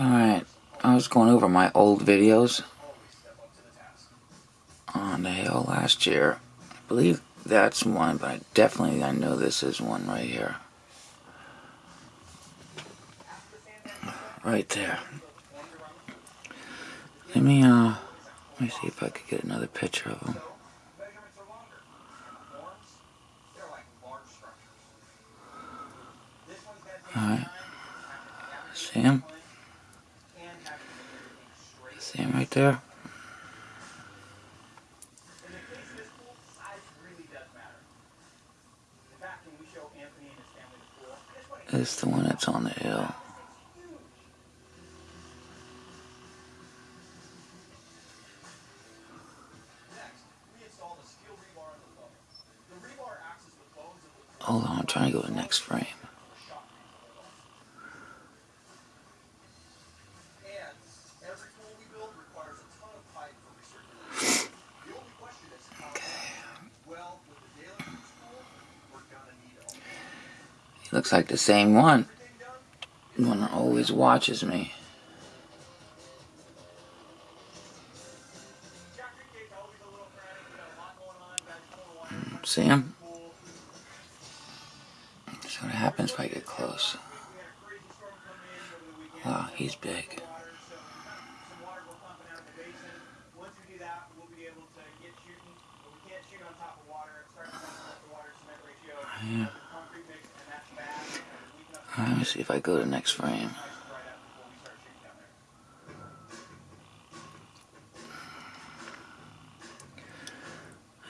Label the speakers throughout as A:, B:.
A: Alright, I was going over my old videos on the hill last year. I believe that's one, but I definitely I know this is one right here. Right there. Let me, uh, let me see if I could get another picture of them. Alright. See him? See him right there? It's the one that's on the hill. Hold on, I'm trying to go to the next frame. He looks like the same one. One that always watches me. Hmm, see him? See what happens if I get close. Wow, he's big. Yeah. Let me see if I go to next frame.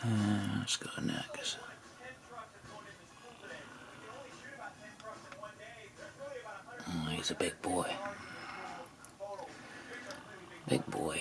A: Uh, let's go next. Oh, he's a big boy. Big boy.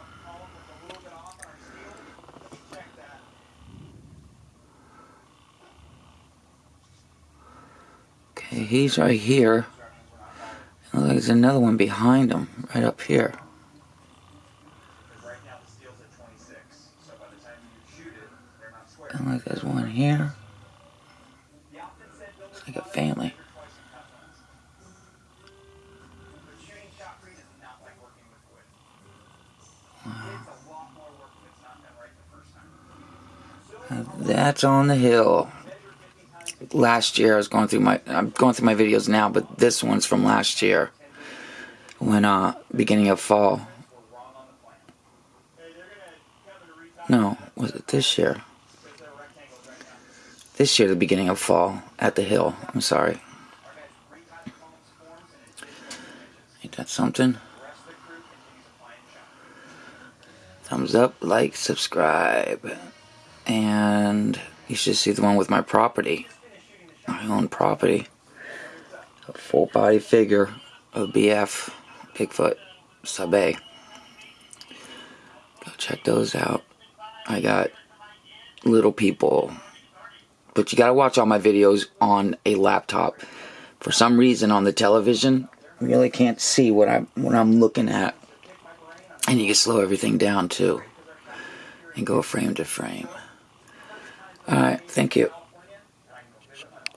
A: he's right here. And there's another one behind him, right up here. And like there's one here. It's like a family. That's on the hill. Last year I was going through my I'm going through my videos now, but this one's from last year. When uh beginning of fall. No, was it this year? This year the beginning of fall at the hill. I'm sorry. Ain't that something? Thumbs up, like, subscribe and you should see the one with my property my own property. A full body figure of BF Bigfoot sub A. Go check those out. I got little people. But you gotta watch all my videos on a laptop. For some reason on the television you really can't see what I'm what I'm looking at. And you can slow everything down too and go frame to frame. Alright, thank you.